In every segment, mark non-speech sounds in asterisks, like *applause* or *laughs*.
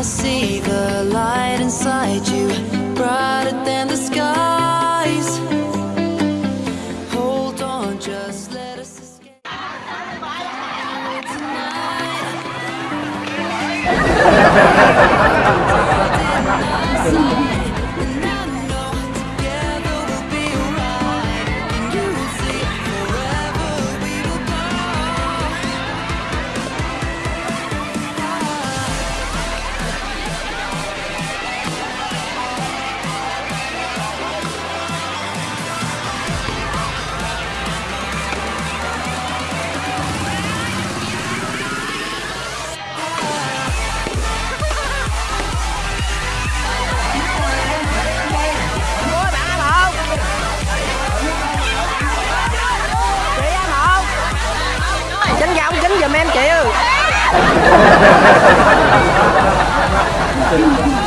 I see the light inside you, brighter than the skies. Hold on, just let us escape. And *laughs* Ha ha ha ha!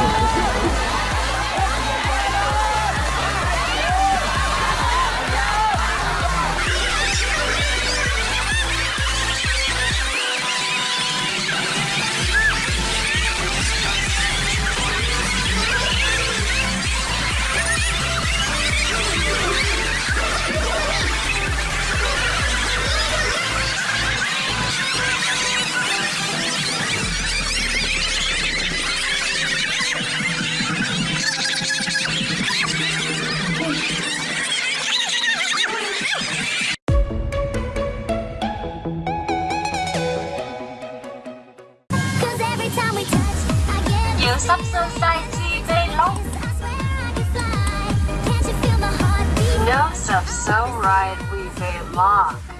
Diệu sắp sơ sai chi tê long I swear I can fly. Can't you feel my heart beat? No sub so right we belong